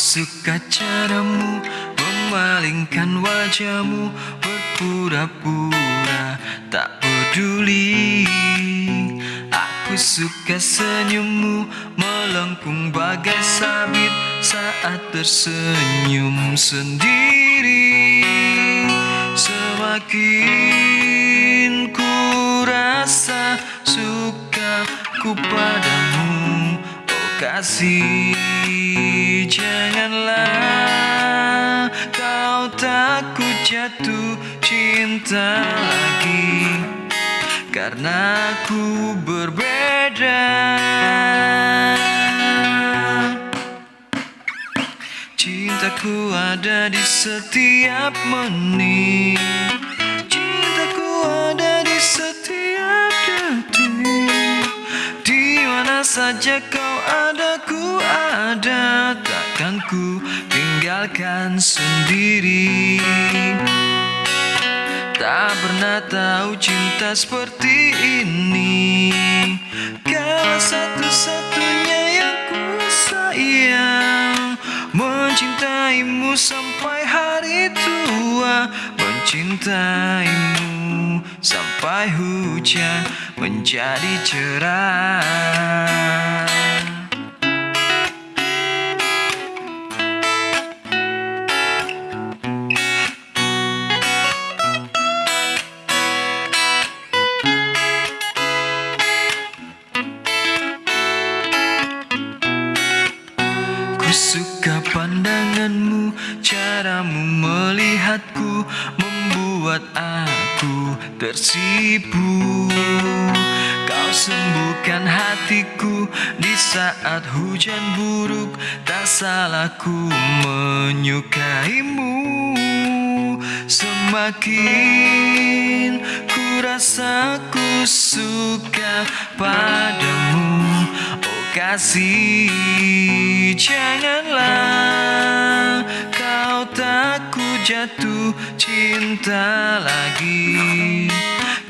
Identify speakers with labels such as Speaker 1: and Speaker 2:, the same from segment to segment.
Speaker 1: suka caramu memalingkan wajahmu berpura-pura tak peduli. Aku suka senyummu melengkung bagai sabit saat tersenyum sendiri. Semakin ku rasa suka ku padamu Oh kasih janganlah kau takut jatuh cinta lagi Karena aku berbeda. Cintaku ada di setiap menit. Cintaku ada di setiap detik. Di mana saja kau ada ku ada Takkan ku tinggalkan sendiri. Tak pernah tahu cinta seperti ini. Kau satu-satunya yang ku sayang Mencintaimu sampai hari tua Mencintaimu sampai hujan menjadi cerah Suka pandanganmu, caramu melihatku Membuat aku tersipu. Kau sembuhkan hatiku di saat hujan buruk Tak salah ku menyukaimu. Semakin ku rasa ku suka padamu kasih. Janganlah kau takut jatuh cinta lagi.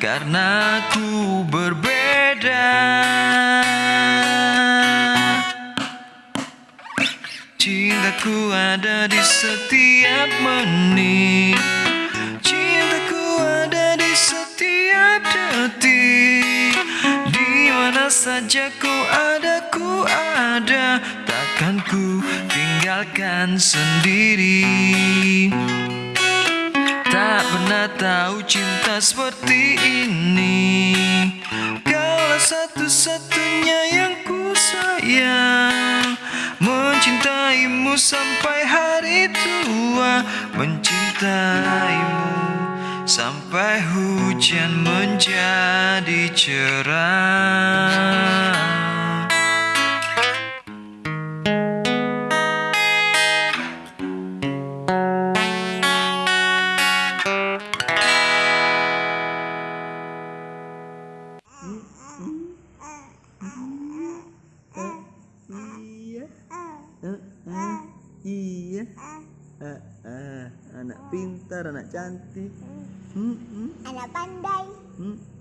Speaker 1: Karena ku berbeda. Cintaku ada di setiap menit saja kau ada, ku ada. Takkan ku tinggalkan sendiri. Tak pernah tahu cinta seperti ini. Kaulah satu-satunya yang ku sayang. Mencintaimu sampai hari tua. Mencintaimu sampai hujan menjadi cerah
Speaker 2: Iya. Heeh. Iya. Heeh. Anak pintar, anak cantik. Hmm, hmm,
Speaker 3: Anak pandai.
Speaker 2: hmm.